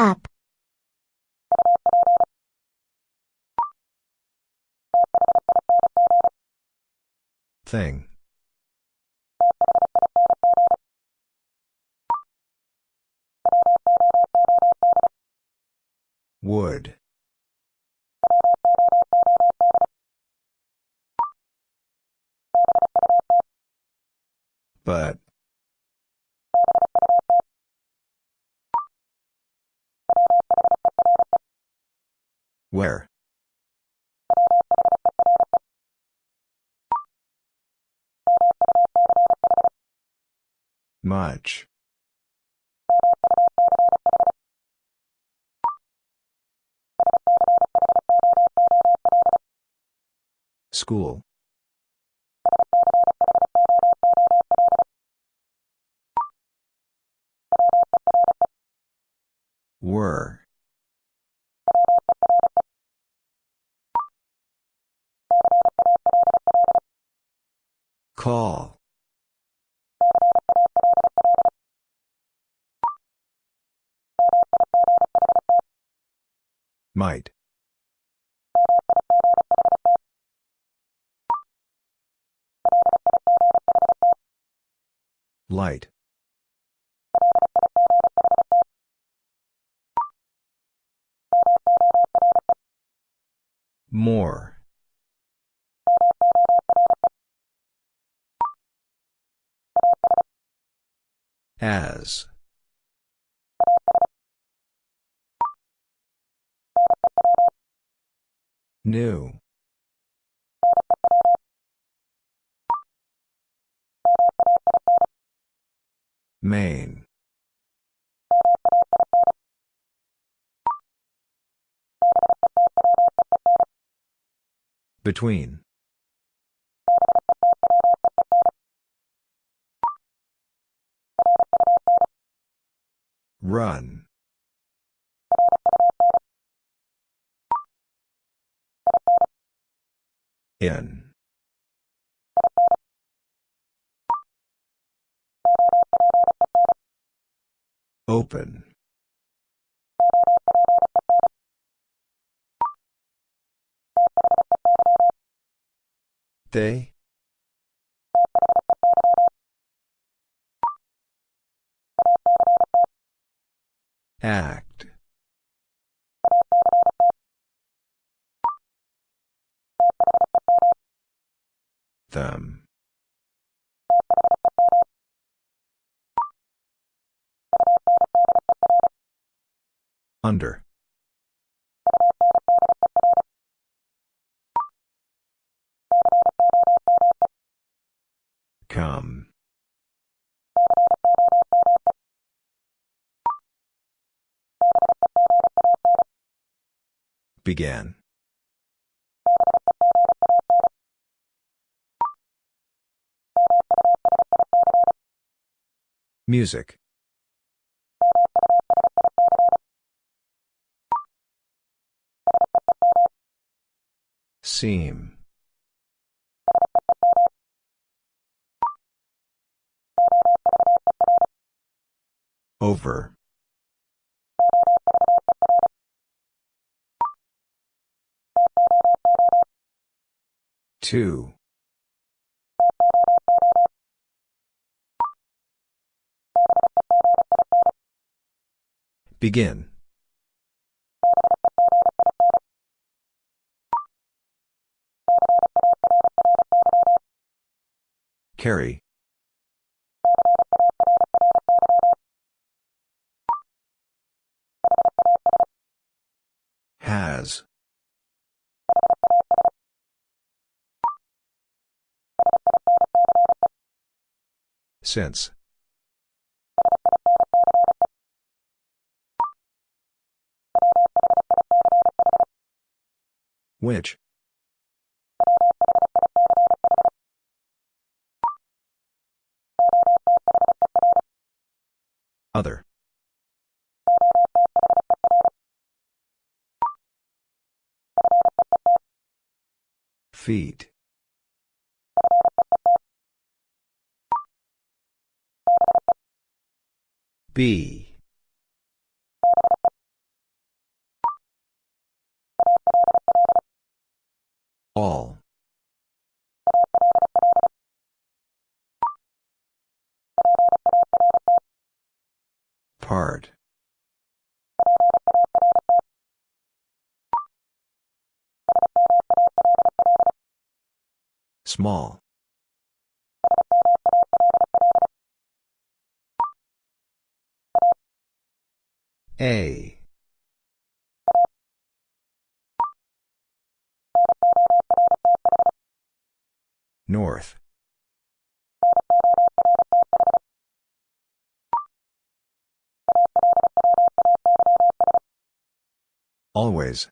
Up. Thing. Would. But. Where? Much. School. Were. Call. Might. Light. More. As. New. Main. Between. Run. In. Open. They? Act. Them. Under. Come. Began. Music. Seam. Over. Two. Begin. Carry. Has. Since. Which? Other. Feet. B. All. Part. Small. A. North. Always.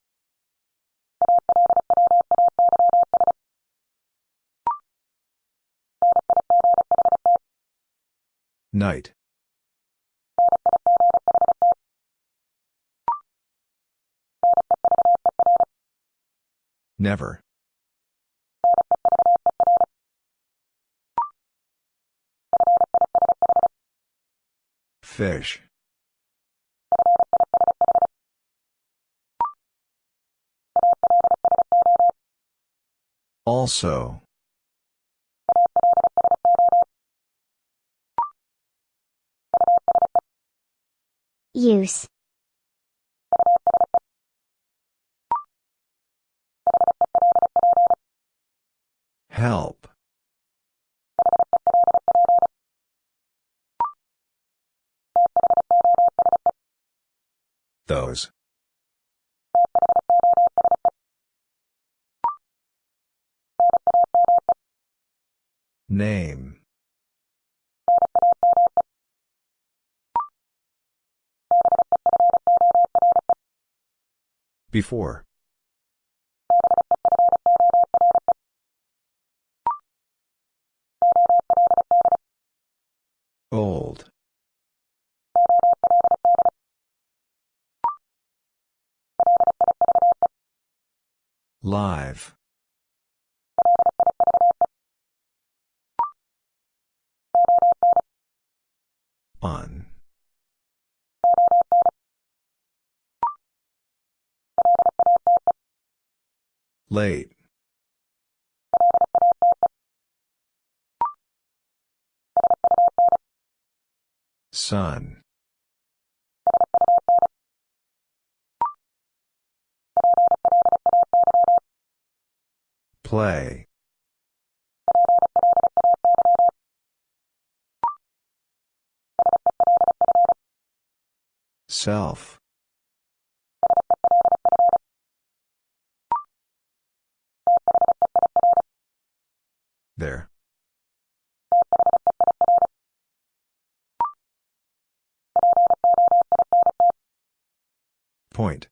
Night. Never. Fish. Also. Use. Help. Those. Name. Before. Old. Live. On. Late. Sun. Play. Self. There. Point.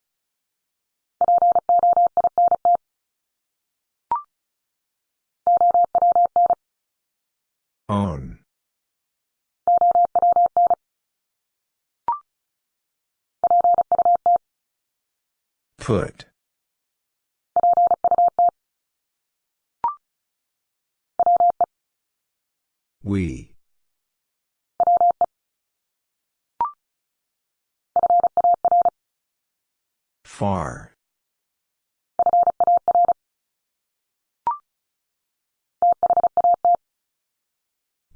Own. Put. We. Far.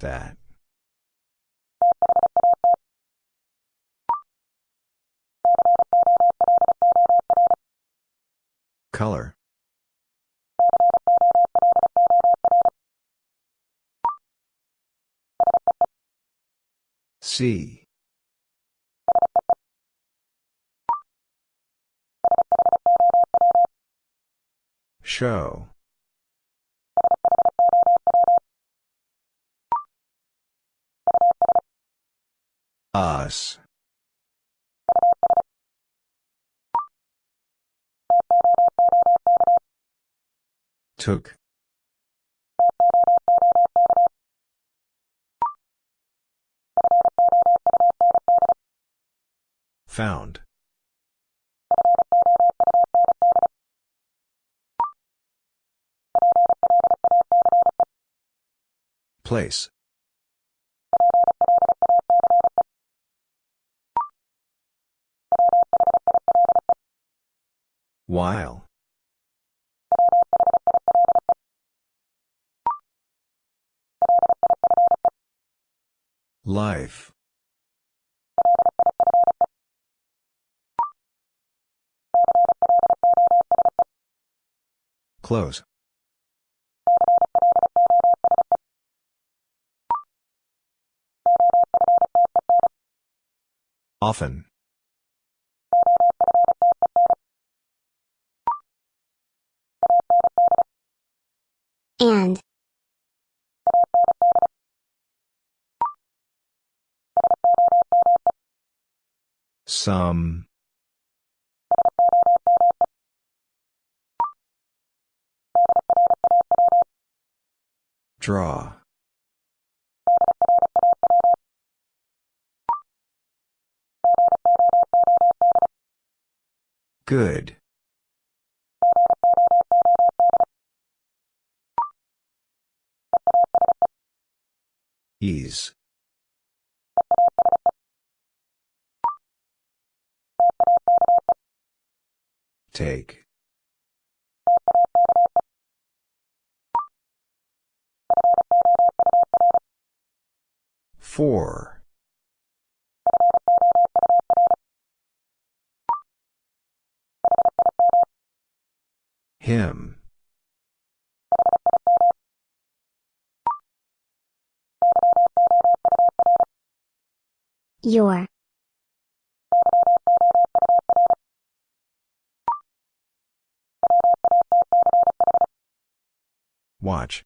That. Color. See. Show. Us. Took. Found. Place. While. Life. Close. Often. And. Some. Draw. Good. Ease. Take. Four. Him. Your. Watch.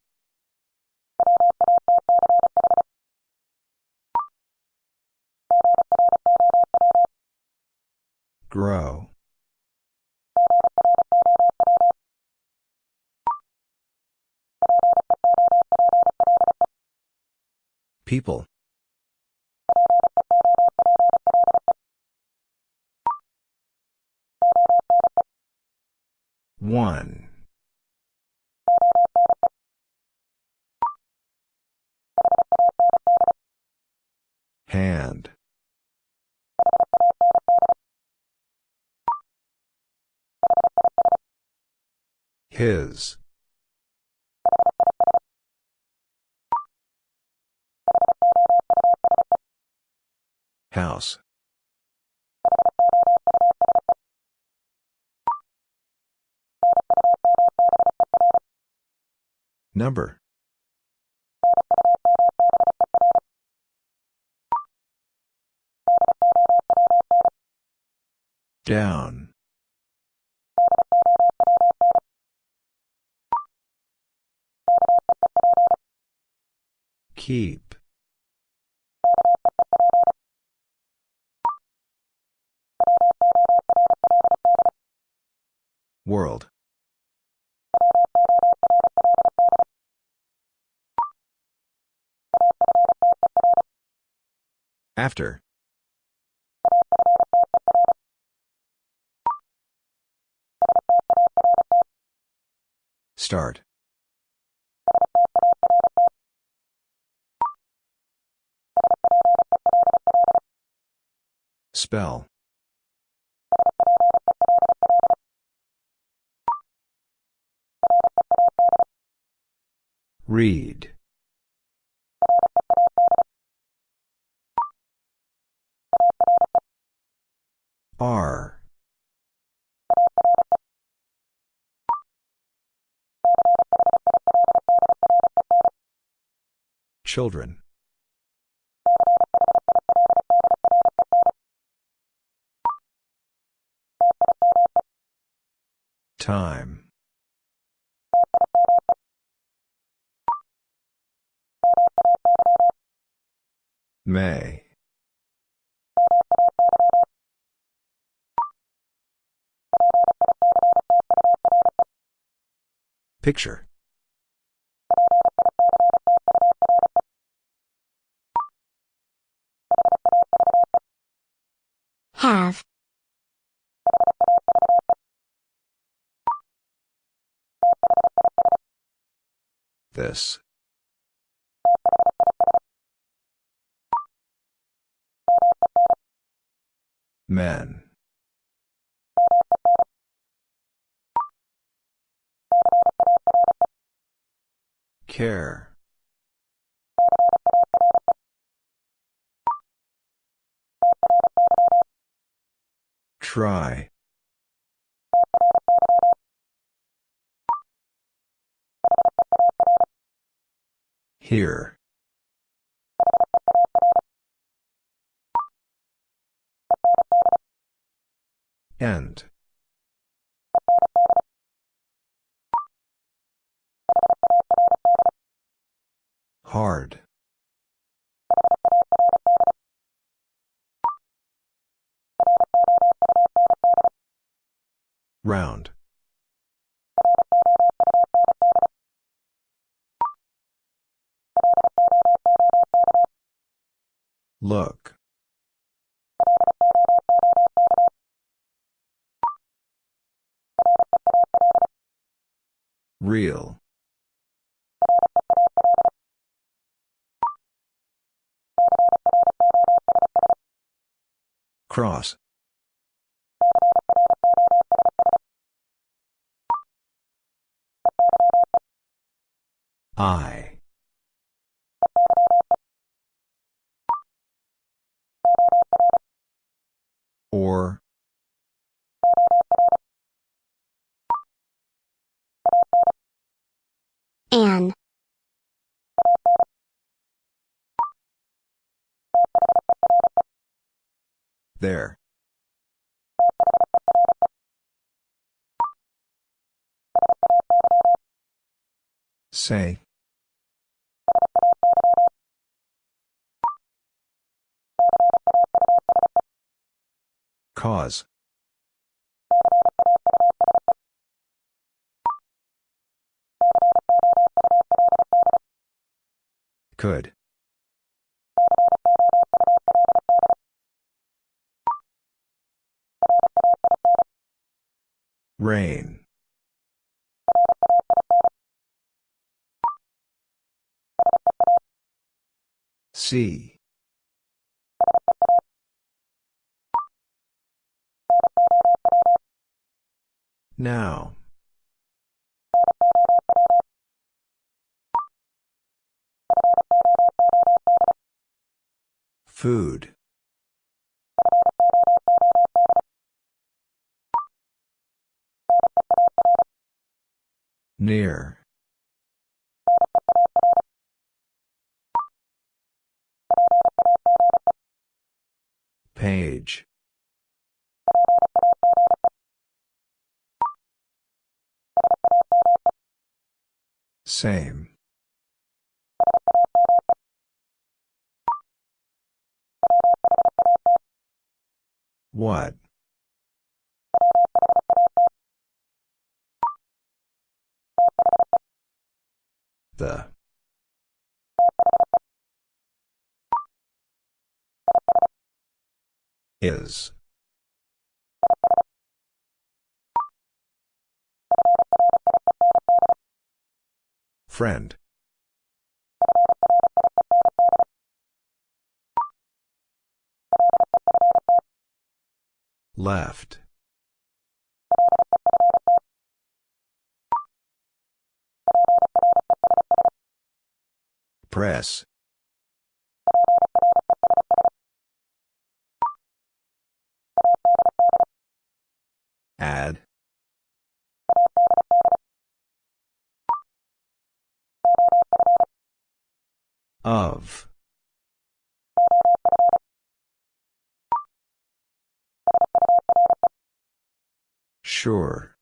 Grow. People. One. Hand. His. House. Number. Down. Keep. World. After. Start. Spell. Read. R. Children. Time. May. Picture. Have. This. Men. Care. Try. Here. End. Hard. Round. Look. Real. Cross. I. Or. An. There. Say. Cause. Could. Rain. See. Now. Food. Near. Page. Same. What? The. Is. Friend. Left. Press. Add. Of. Sure.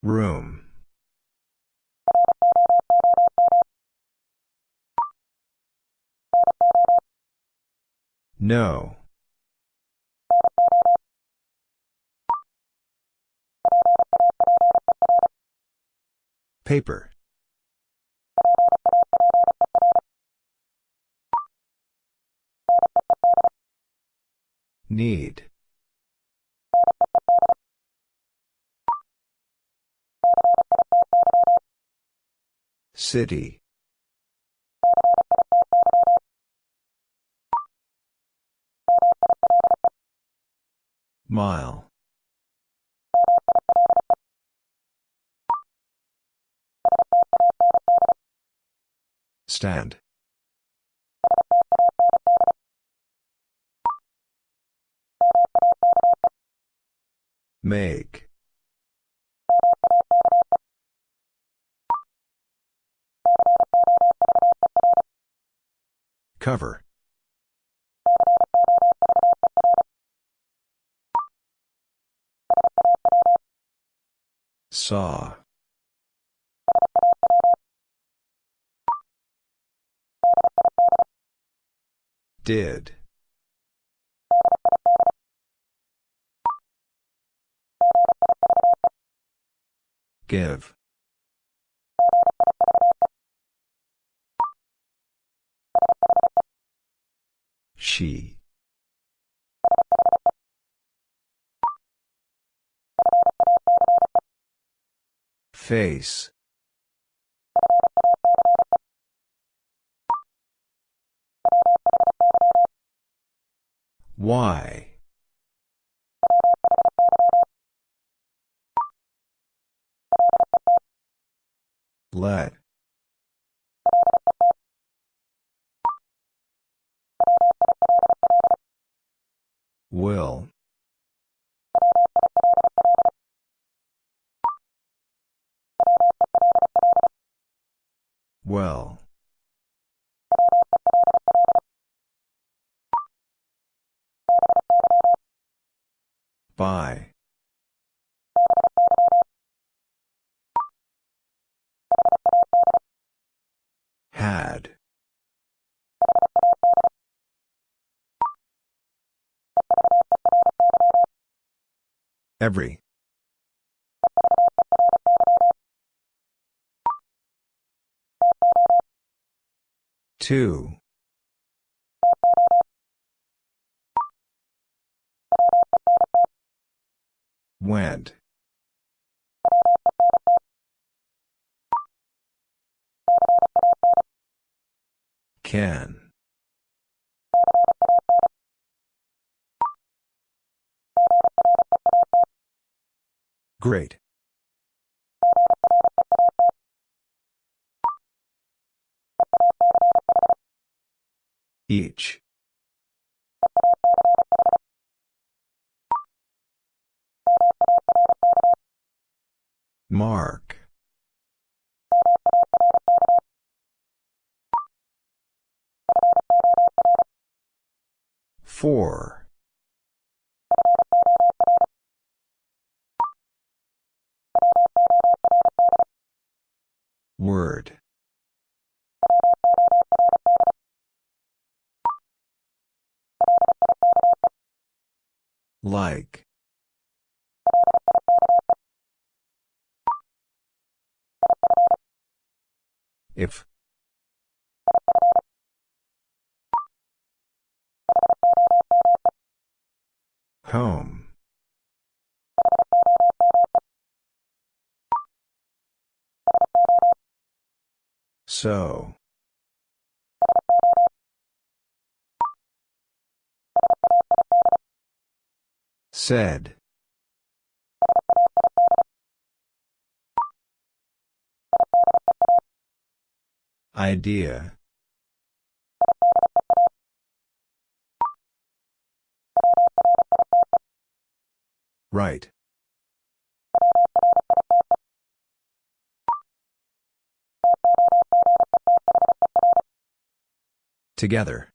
Room. No. Paper. Need. City. Mile. Stand. Make. Cover. Saw. Did. Give. She. Face. Why? Let. Will. Well. By. Had. Every. Two. Went. Can. Great. Each. Mark. Four. Word. Like. If. Home. So. Said. Idea. Right. Together.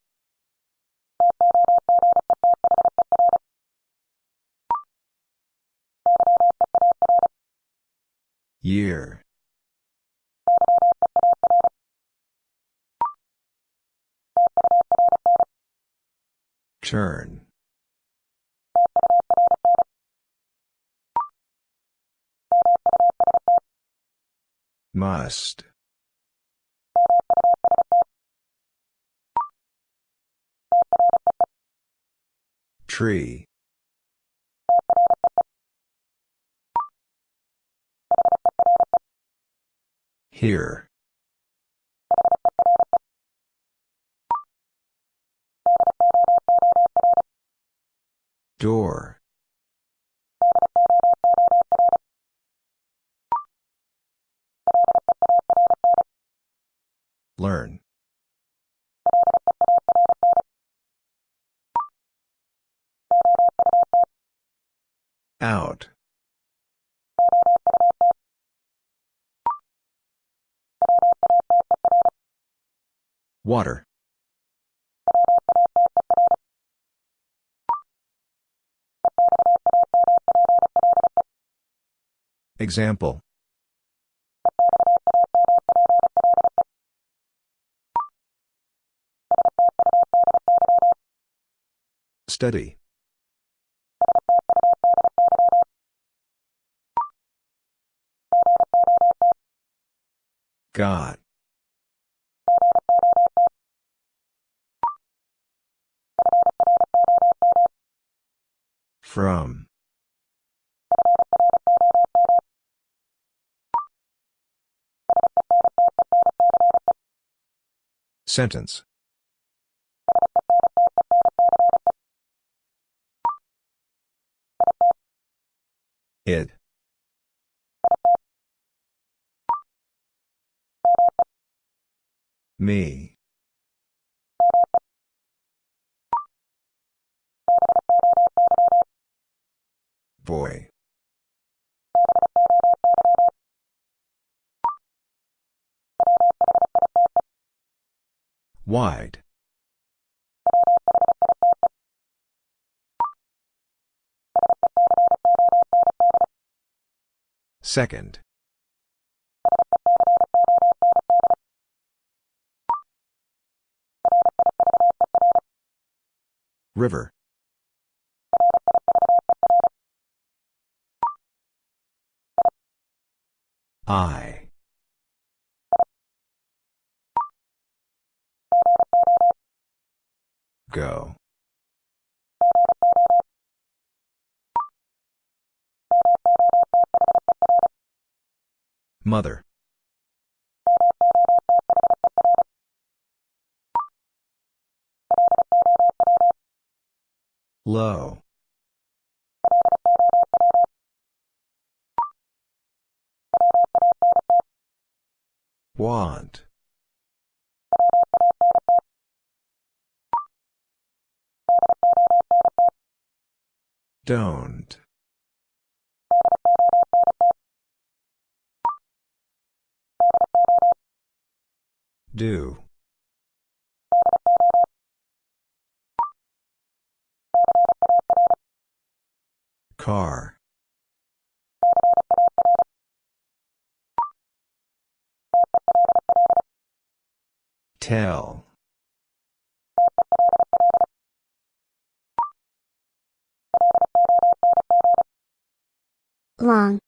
Year. Turn. Must. Tree. Here. Door. Learn. Out. Water. Example Study. God. From. Sentence. It. Me. Boy. Wide. Second. River. I. Go. Mother. Low. Want. Don't. Do. Car. Tell. long,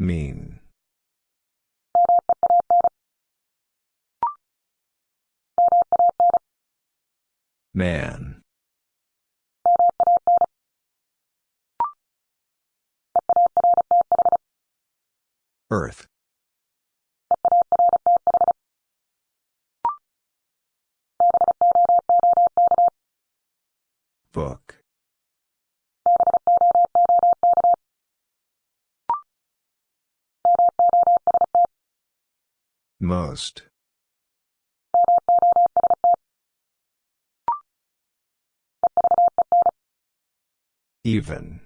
Mean. Man. Earth. Book. Most. Even.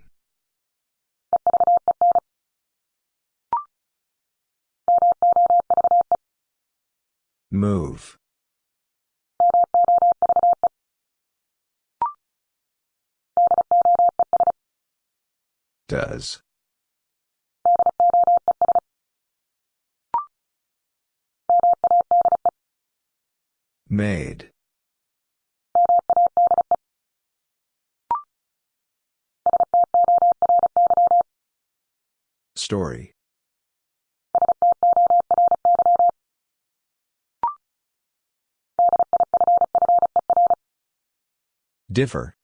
Move. Does. Made. Story. Differ.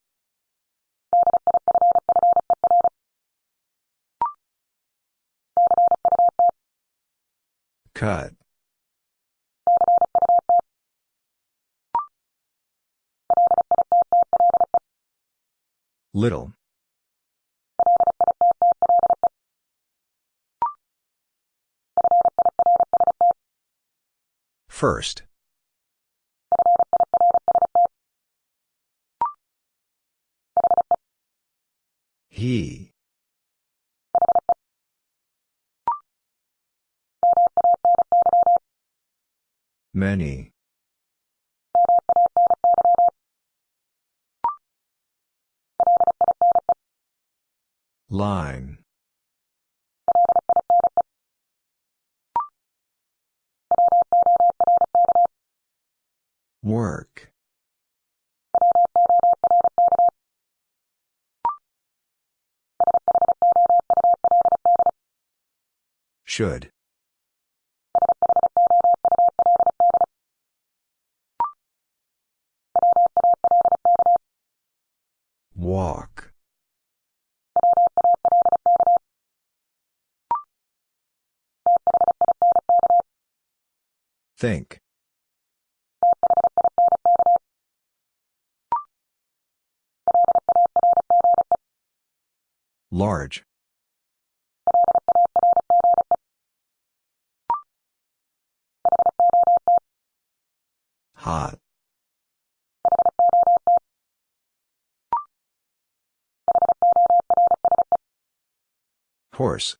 Cut. Little. First. He. Many. Line. Work. Should. Walk. Think. Large. Hot. Horse.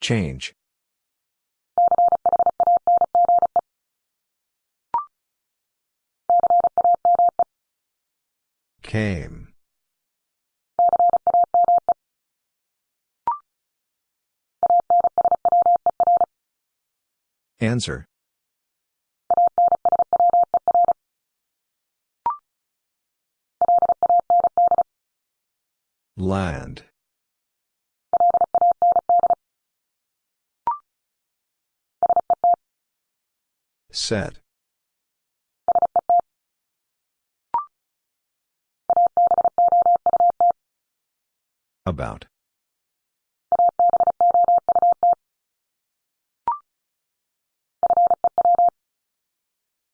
Change. Came. Answer. Land. Set. About.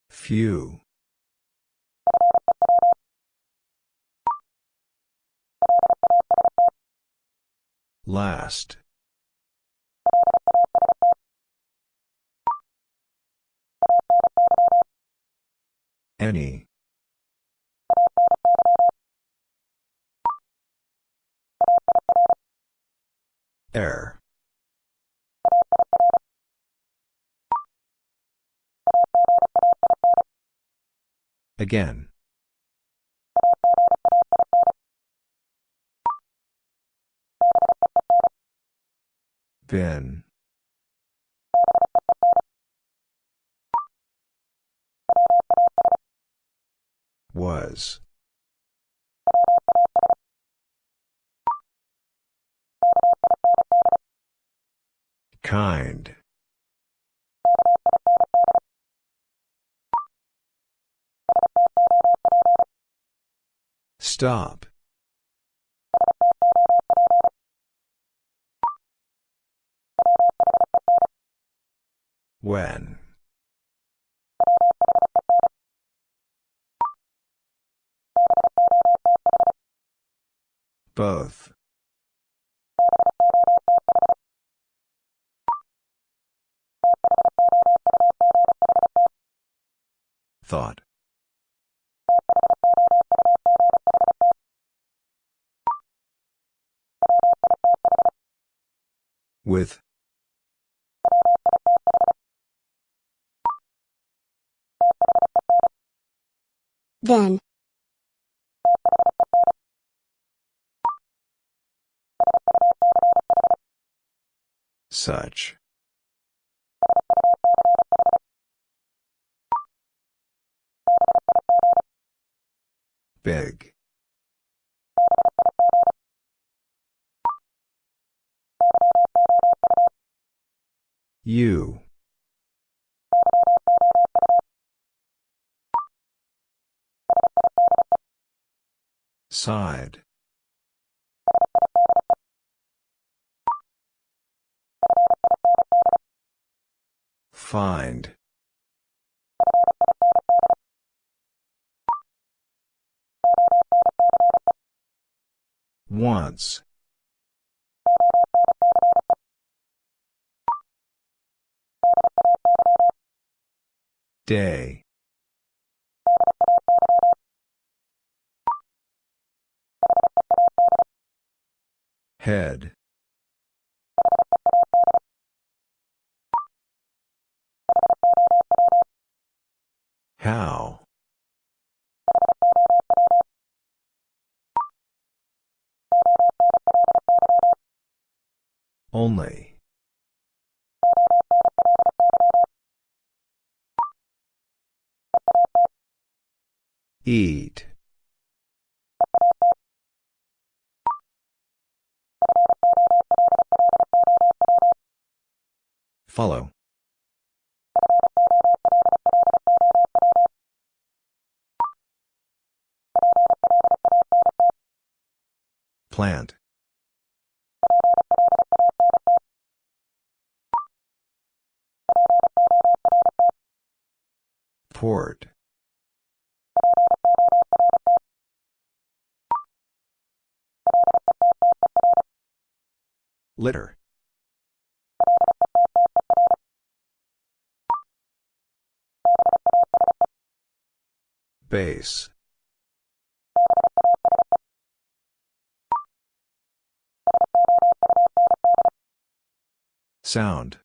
Few. Last. Any. Air. Again. Been. Was. Kind. Stop. When. Both. Thought. With. Then. Such. Big. You. Side. Find. Once. Day. Head. How? Only. Eat. Follow. Plant. Port. Litter. Base. Sound.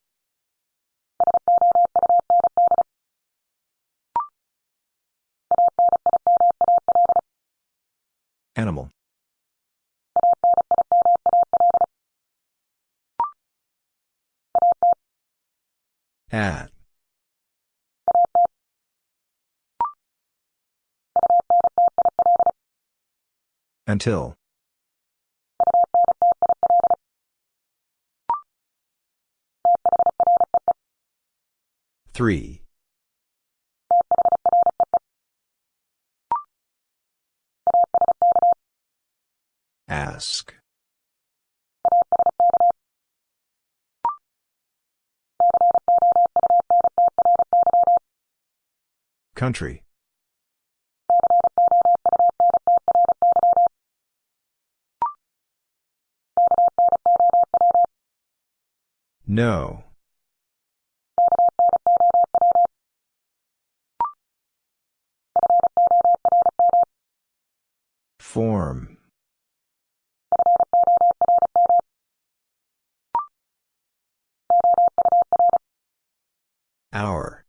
Animal. At. Until. Three. Ask. Country. No. Form. Hour.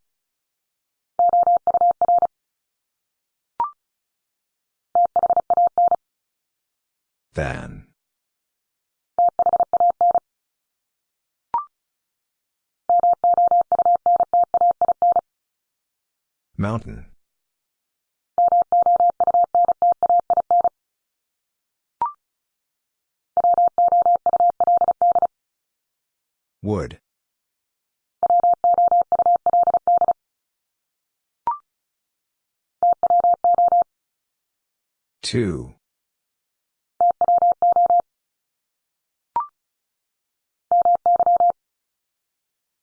Than. Mountain. Wood. Two.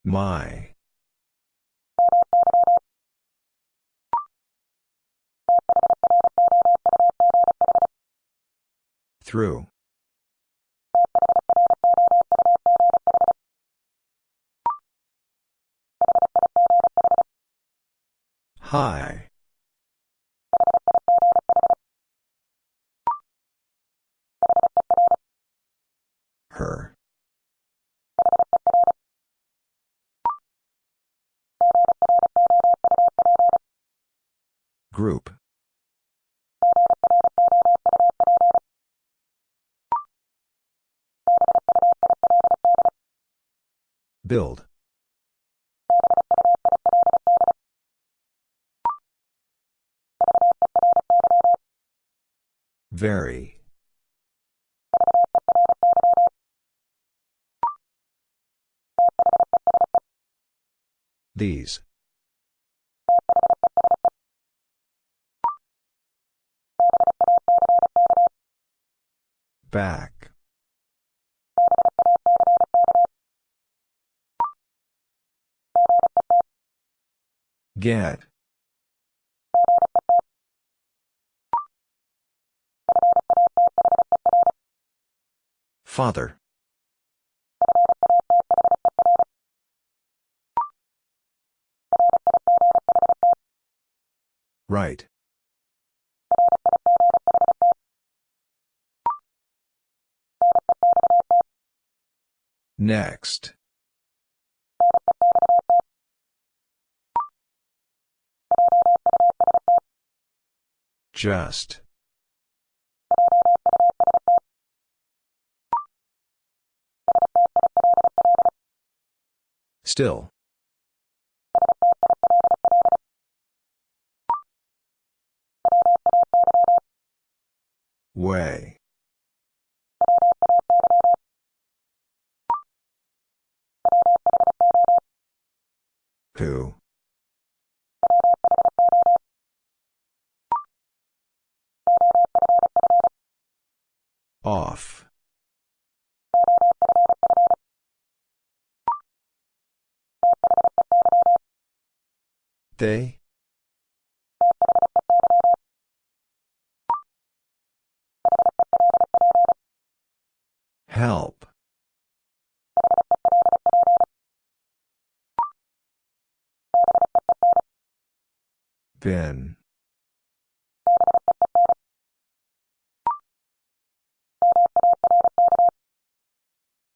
My. Through. High. Group. Build. Very. These. Back. Get. Father. Right. Next. Just. Still. Way. Who? Off. They? Help. Bin.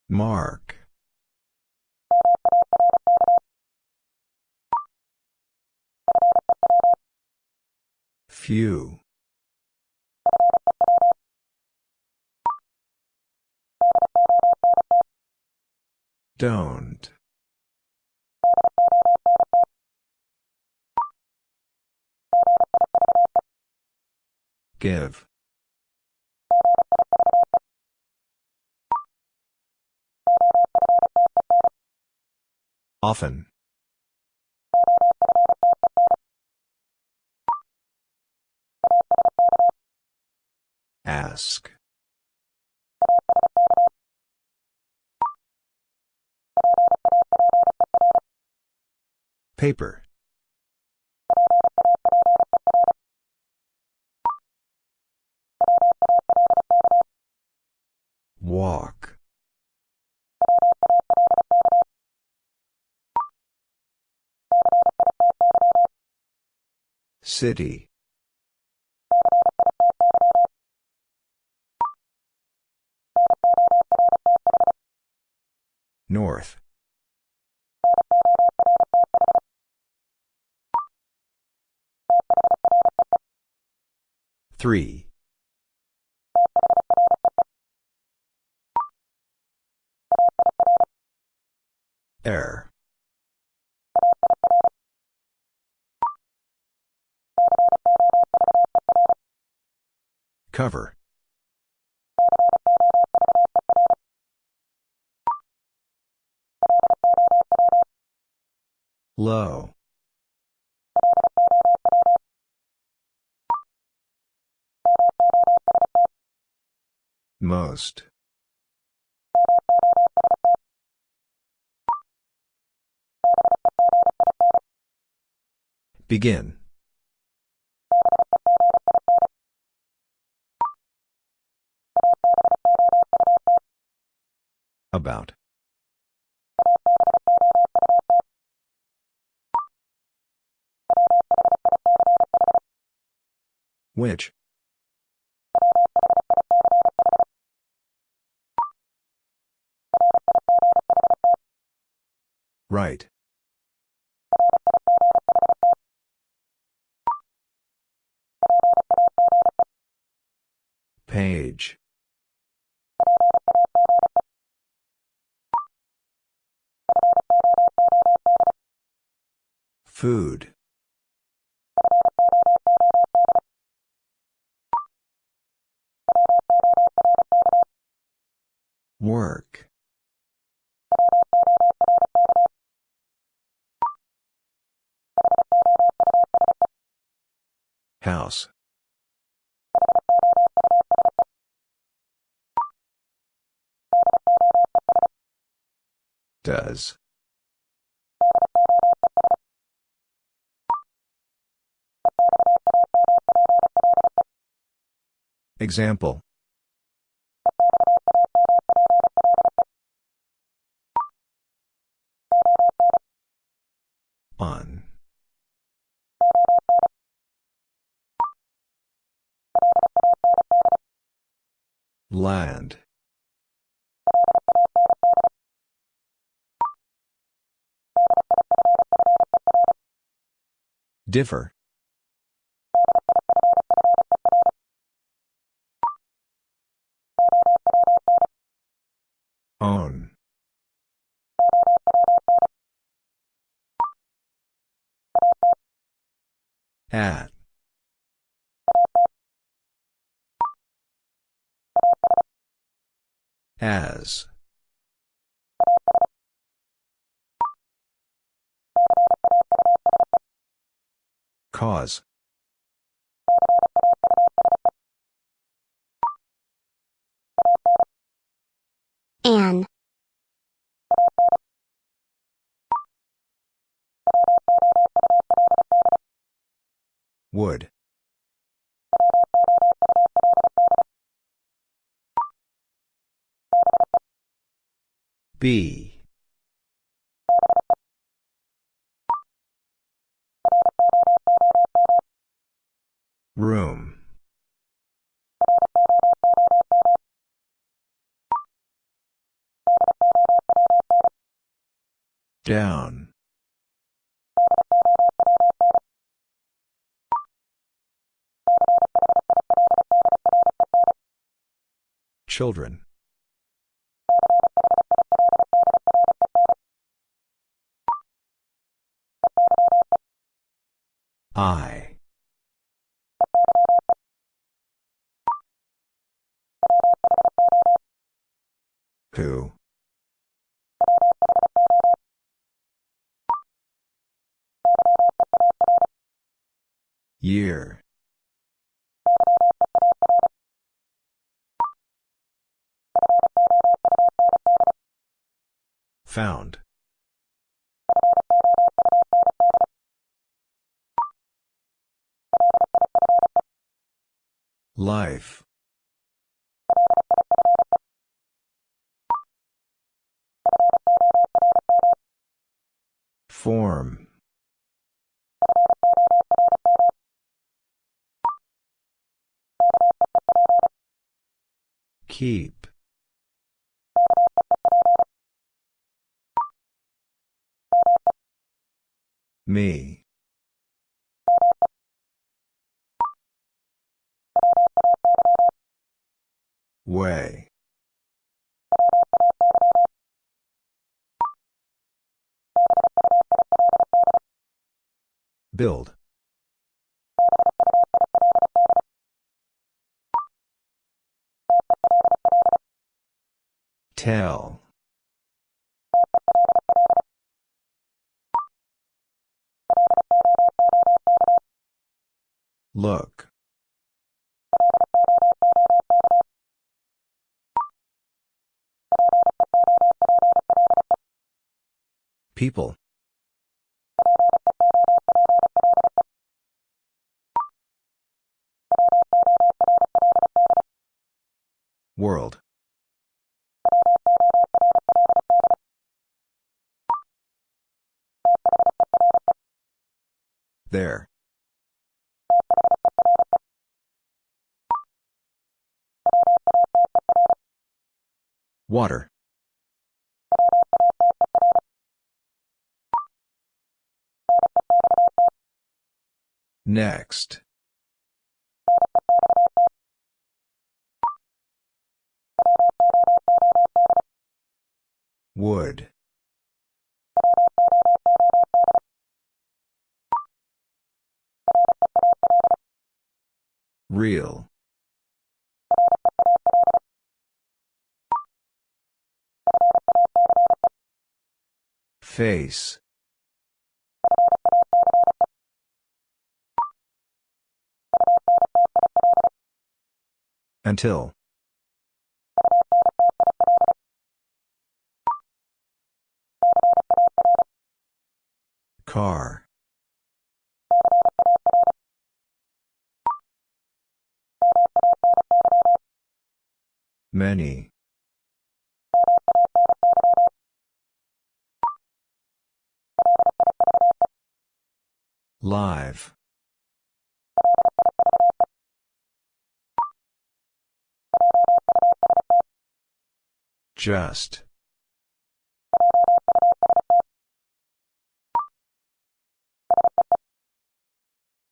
Mark. Few. Don't. Give. Often. Ask. Paper. Walk. City. North. Three. Air. Cover. Low. Most. Begin. About. Which? Right. Page. Food. Work. House. Does. Example. On. Land. Differ. Own. At. As. Cause. An. Would. Be. Room. Down. Children. I. Who? Year. Found. Life. Form. Keep. Me. Way. Build. Tell. Look. People. World. There. Water. Next. Would. Real. Face. Until. Car. Many. Live. Just.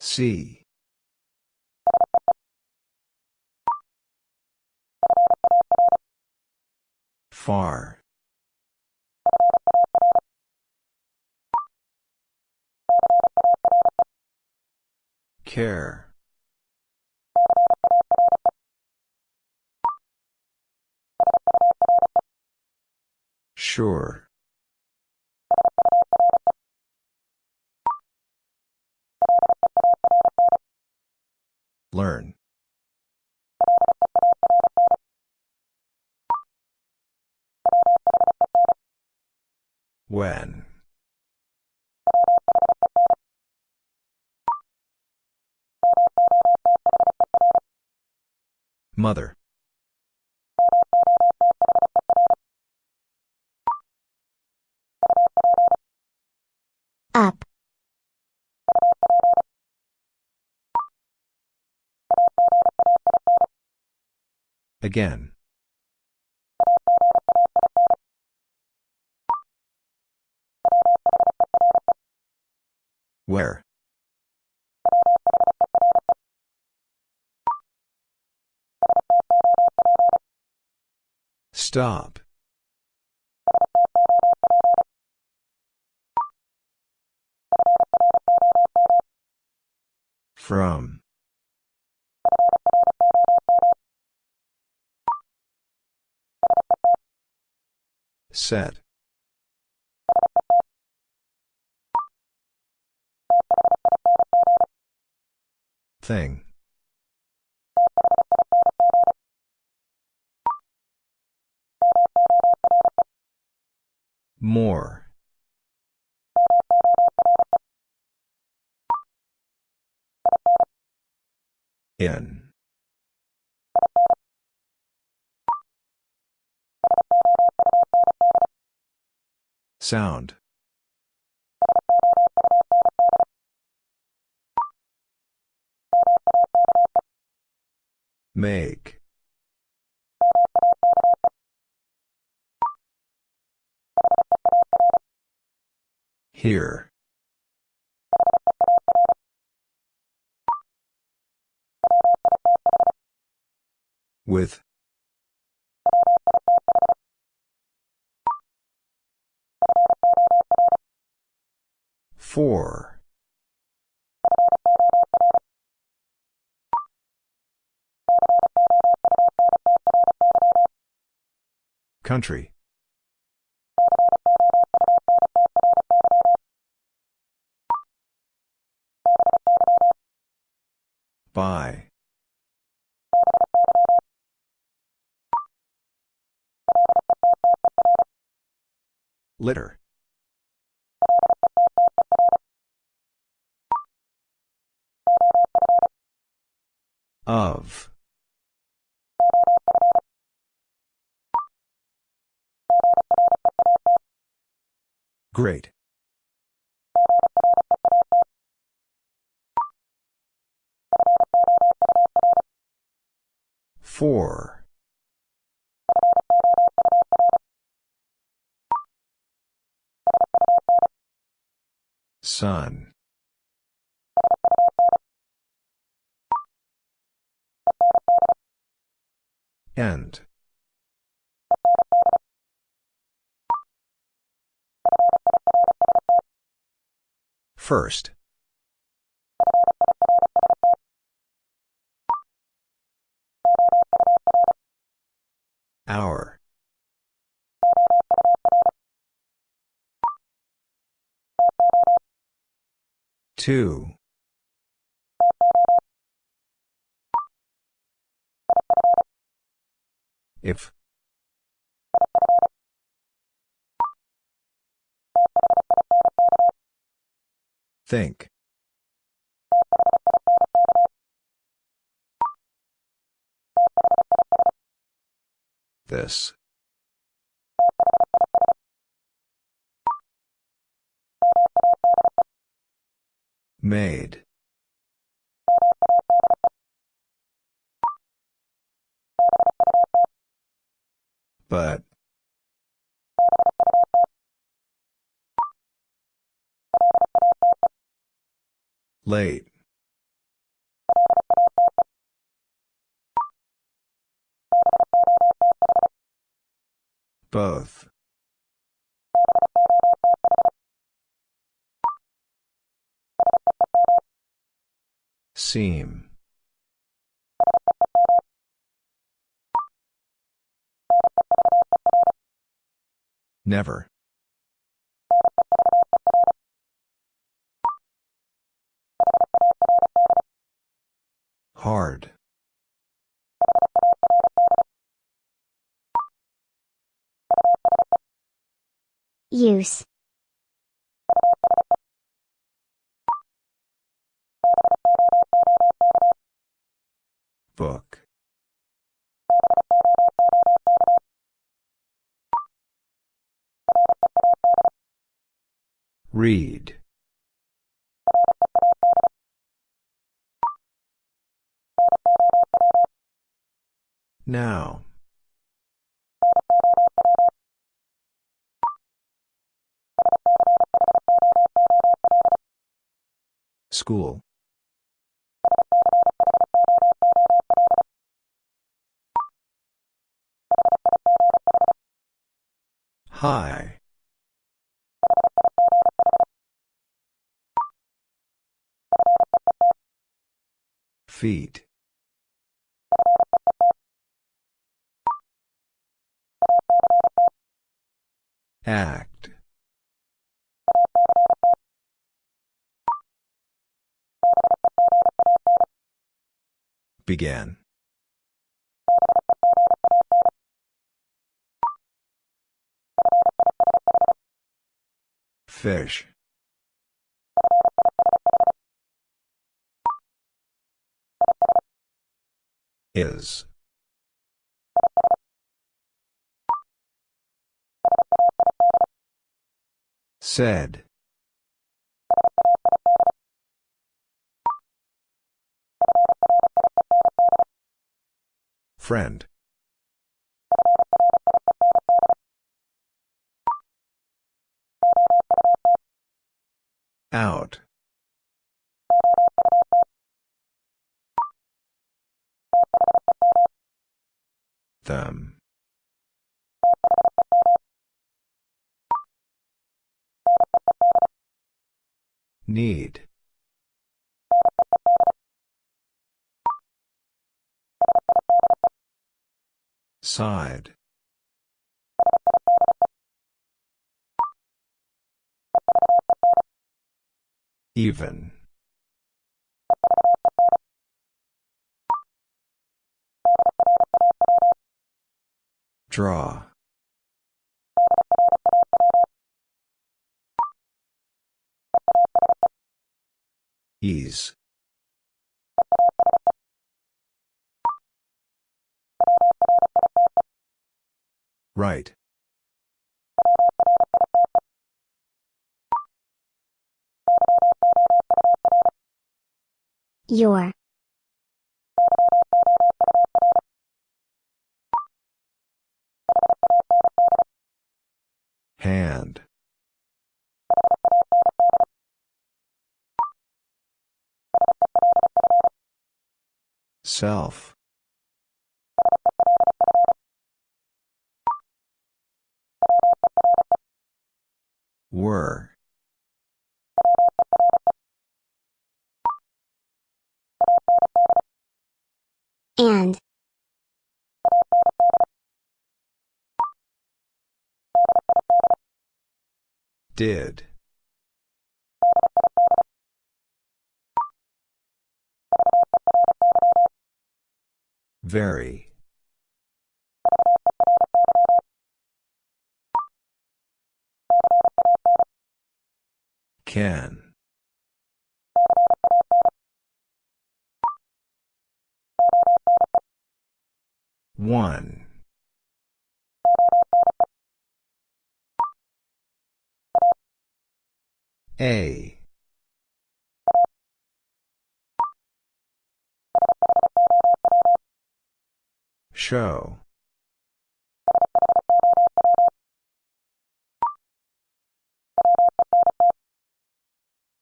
See. Far. Care. Sure. Learn. When. Mother. Up. Again. Where? Stop. From. Set. Thing. More. In. Sound. Make. Here. With. Four. Country. By. Litter. Of. Great. Four. Sun. End. First. Hour. Two. If. Think. This. Made. But. Late. Both. seem. Never. Hard. Use. Book. Read. Now. School. High. Feet. Act. Began. Fish. Is. Said. Friend. Out. Them. Need. Side. Even. Draw. Ease. Right. Your. Hand. Self. Were. And. Did. Very. Can. One. A. Show.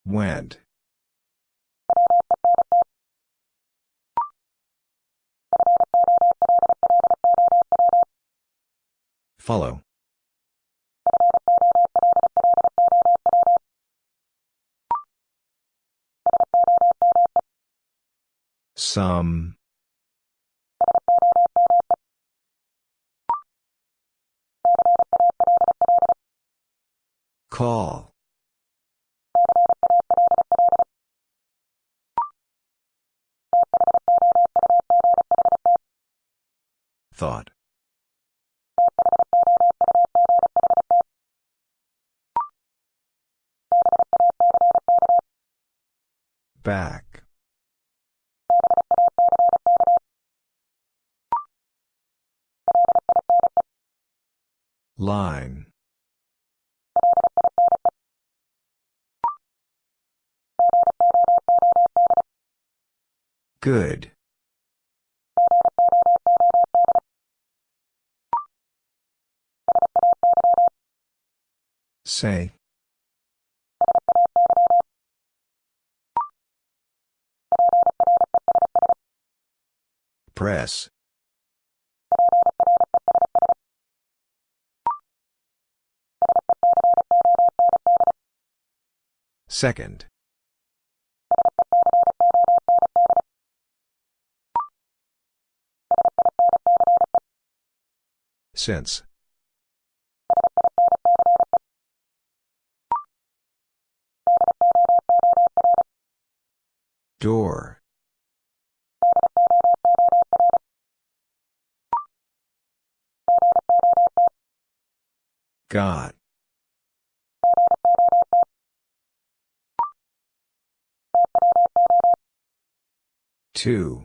Went. Follow. Some. Call. Thought. Back. Line. Good. Say. Press. Second. Since. Door. Got. Two.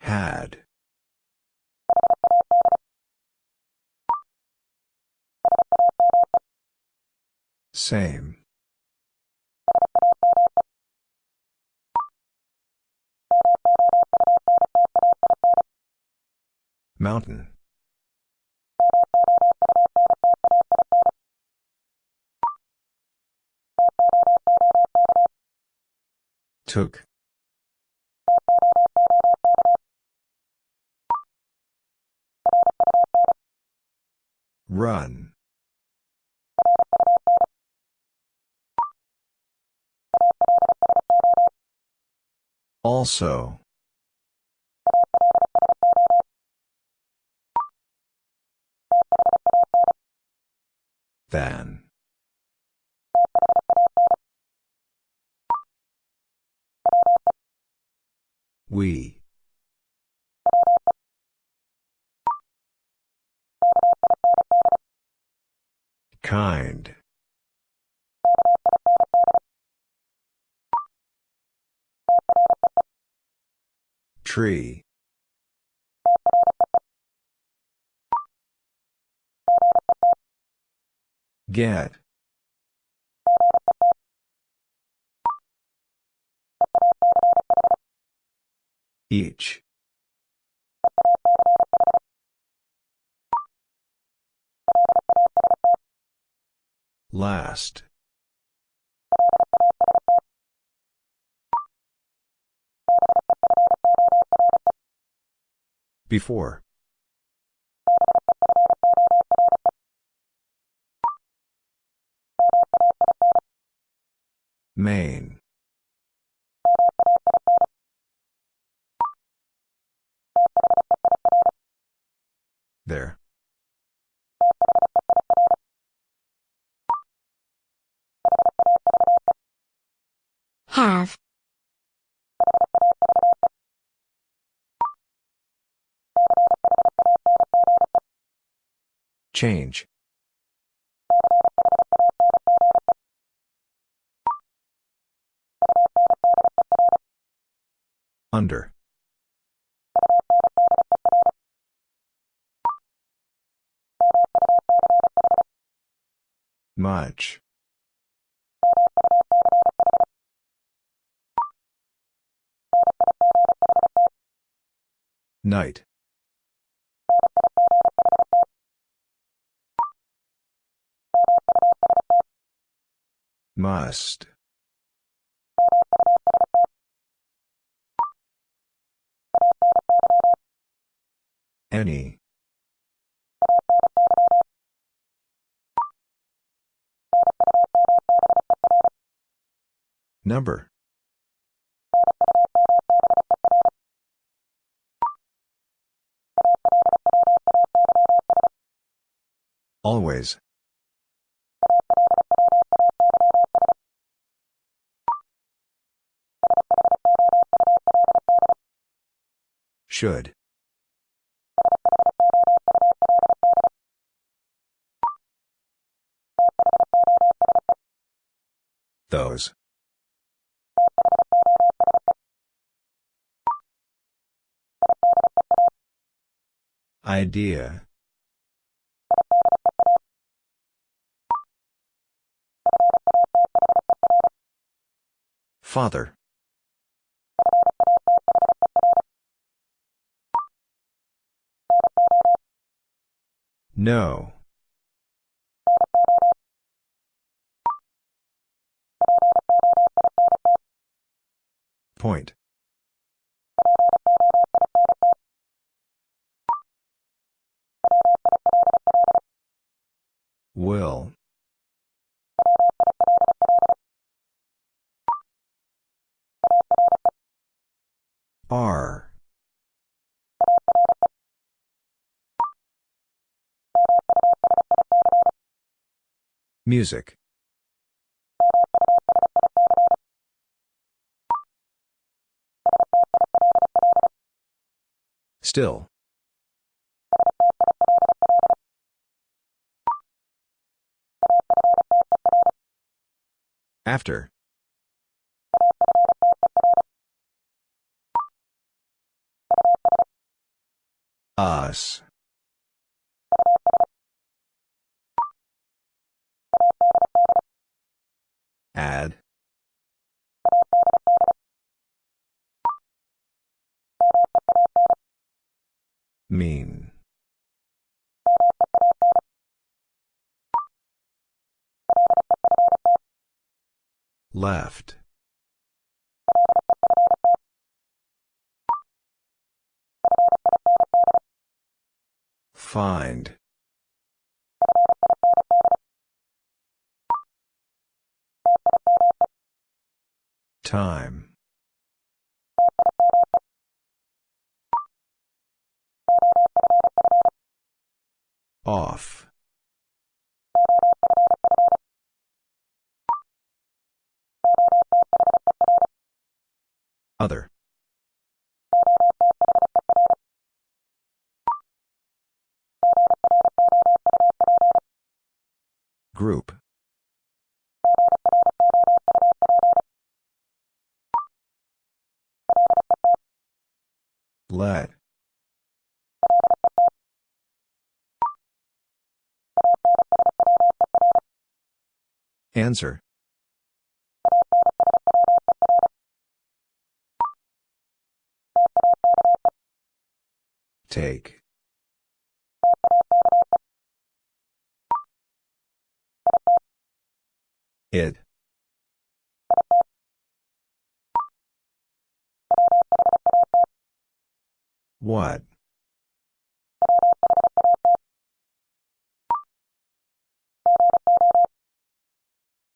Had. Same. Mountain. Took. Run. Also. Than. We. Kind. Tree. Get. Each. Last. Before. Main. There. Have. Change. Under. Much. Night. Must. Any. Number. Always. Should. Those. Idea. Father. No. Point. Will. R. Music. Still. After. Us. Add. Mean. Left. Find. Time. Off. Other. Group. Let. Answer. Take. It. What?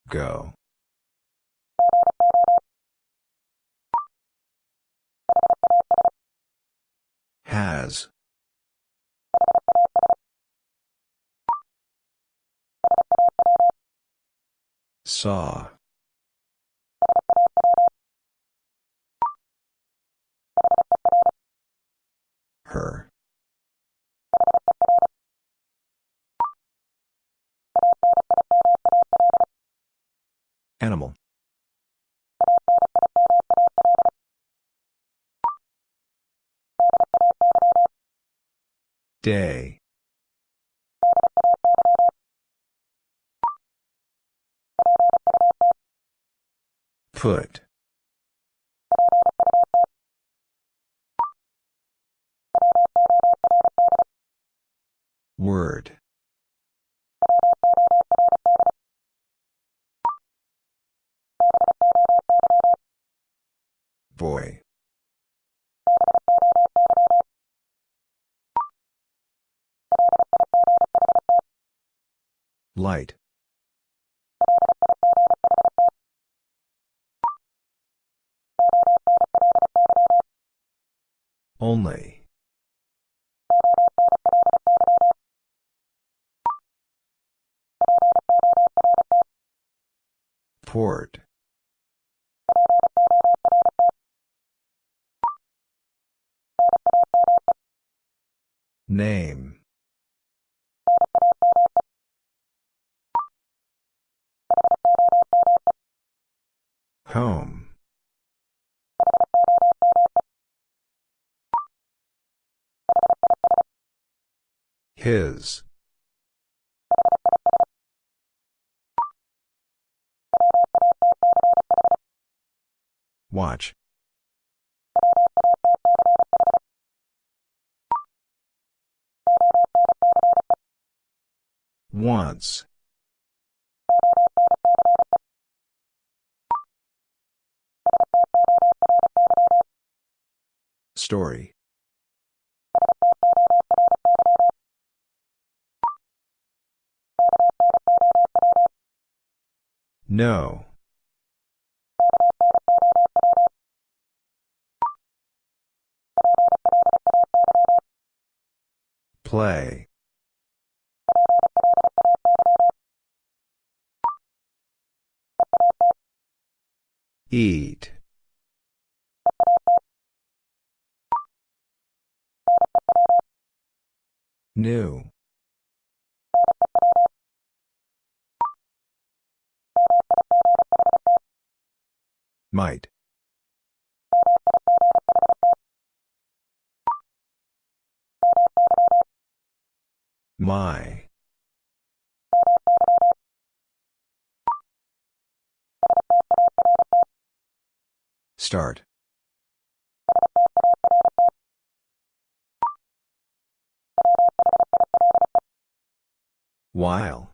Go. Has. Saw. Animal. Day. Put. Word. Boy. Light. Only. Port. Name. Home. His. Watch. Once. Story. No. Play. Eat. New. Might. My. Start. While.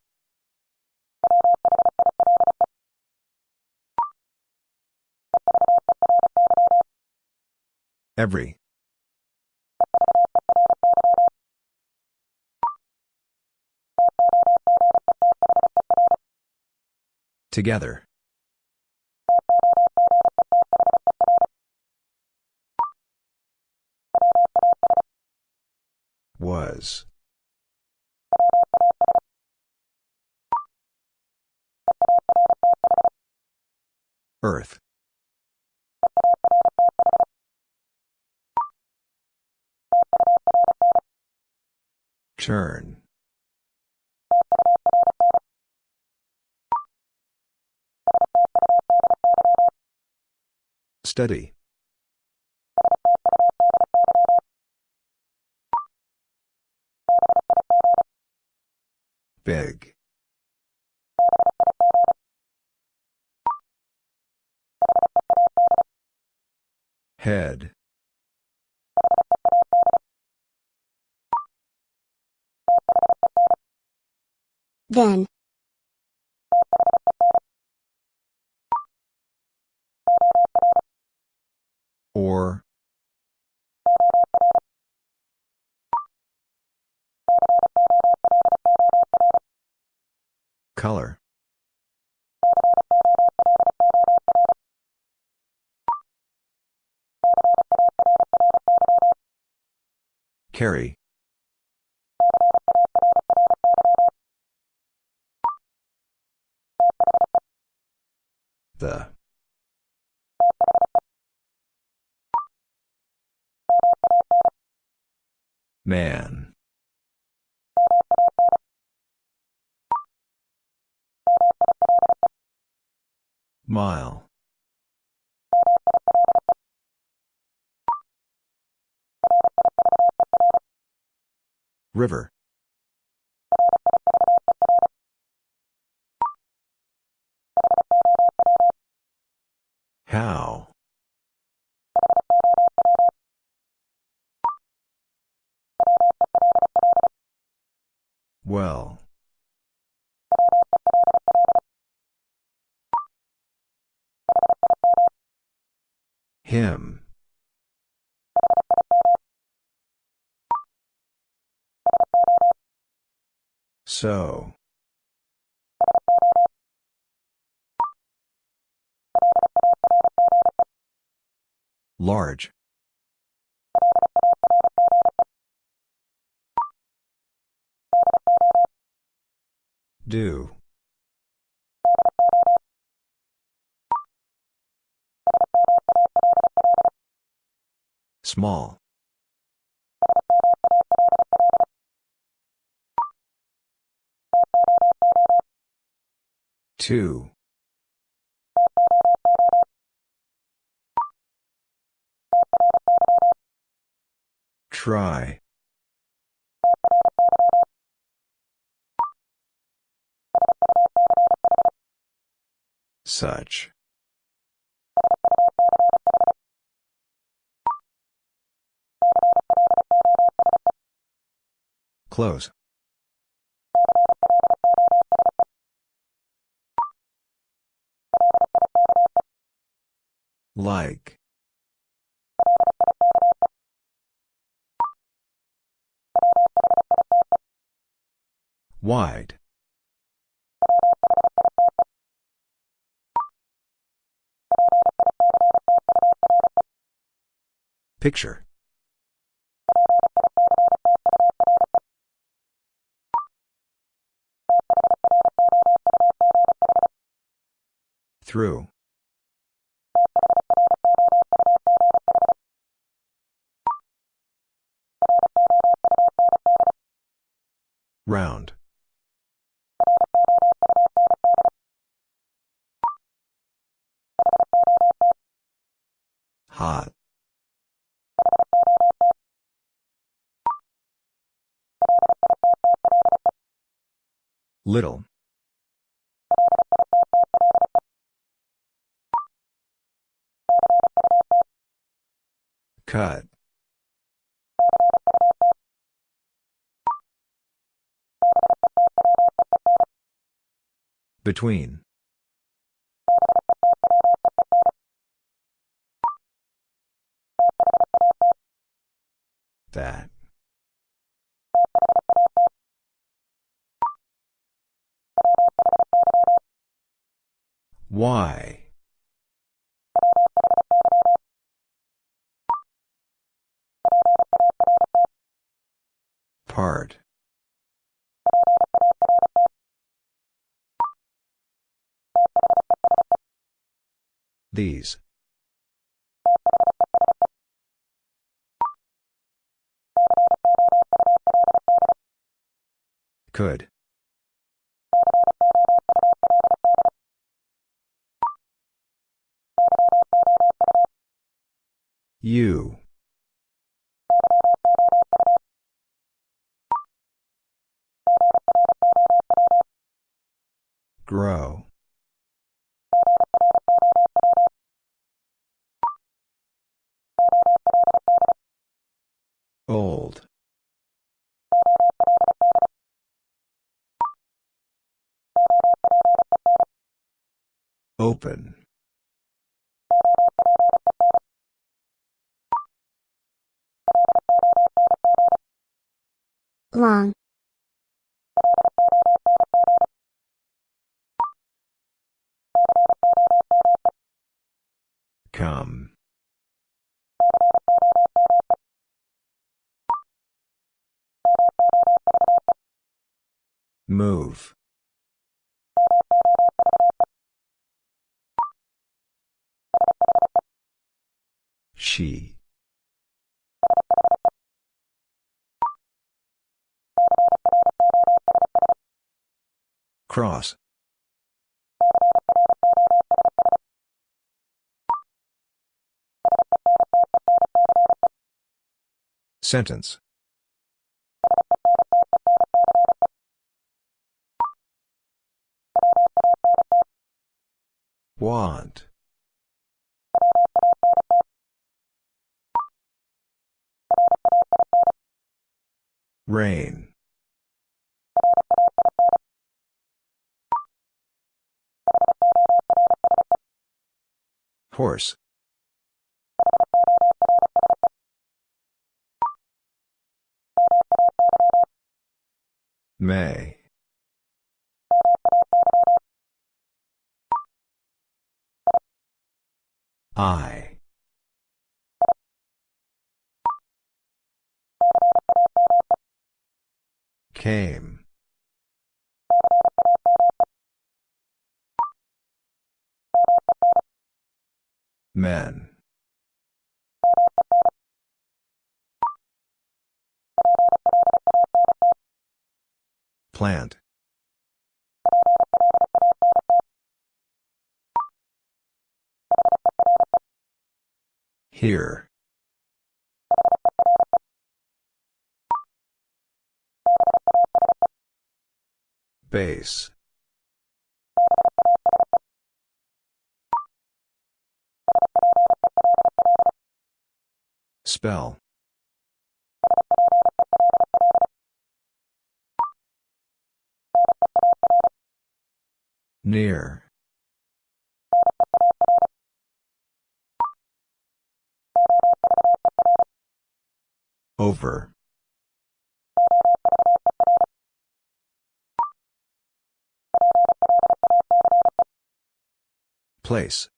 Every. Together. Was. Earth. Turn. Study. Big. Head. Then. Or. Color. Carry. The. Man. Mile. River. How? Well. Him. So. Large. Do. Small. Two. Try. Such. Close. Like. Wide. Picture. Through. Round. Hot. Little. Cut. Between. That. Why? Part. These. Could. You. Grow. Old. Open. Long. Come. Move. She. Cross. Sentence. Want. Rain. Horse. May. I. Came. Men. Plant. Here. Base. Spell. Near. Over. Place.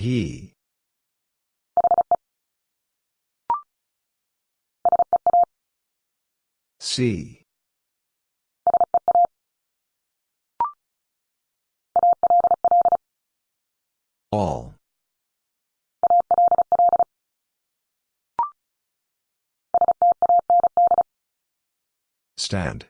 He. See. All. Stand.